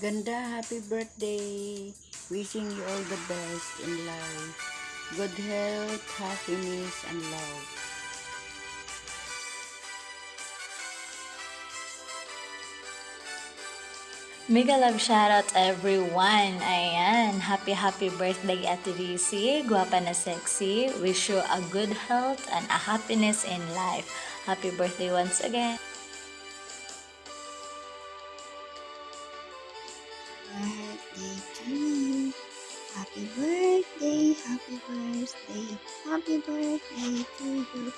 Ganda, happy birthday. Wishing you all the best in life. Good health, happiness, and love. Mega love shoutout everyone. Ayan, happy happy birthday Ate Risi. Guwapa na sexy. Wish you a good health and a happiness in life. Happy birthday once again. Birthday to you. Happy birthday, happy birthday, happy birthday to you.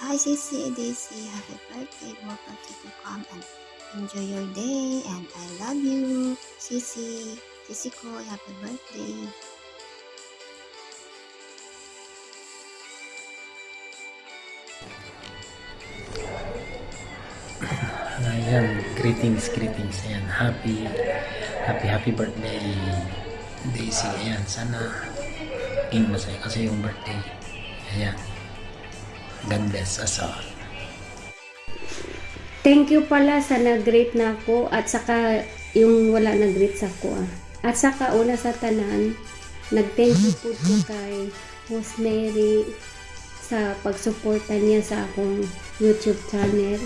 Hi, Sissy Daisy, happy birthday. Welcome to to come enjoy your day. And I love you, Sissy. Sissy ko, happy birthday. Ayan, greetings, greetings. Ayan, happy, happy, happy birthday, Daisy. Ayan, sana king masaya kasi yung birthday. Ayan. God bless us all. Thank you pala sa nag-greet na ako at saka yung wala nag-greet sa ako ah. At saka una sa tanan, nag-thank you po ko kay Host Mary sa pagsuporta niya sa akong YouTube channel.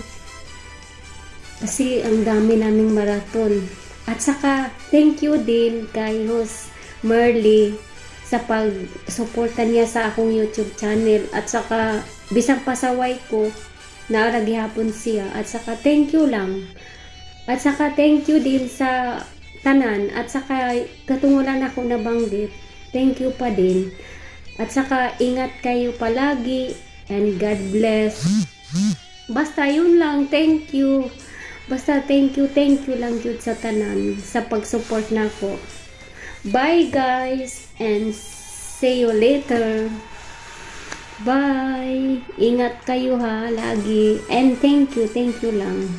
Kasi ang dami naming marathon. At saka thank you din kay Host Merly sa pagsuporta niya sa akong YouTube channel. At saka bisang pasaway ko, naarag hapon siya. At saka thank you lang. At saka thank you din sa tanan. At saka katungulan ako nabanggit thank you pa din. At saka ingat kayo palagi and God bless. Basta yun lang thank you basta thank you thank you lang yun sa tanan sa pag-support na ko bye guys and see you later Bye! Ingat kayo ha, lagi. And thank you, thank you lang.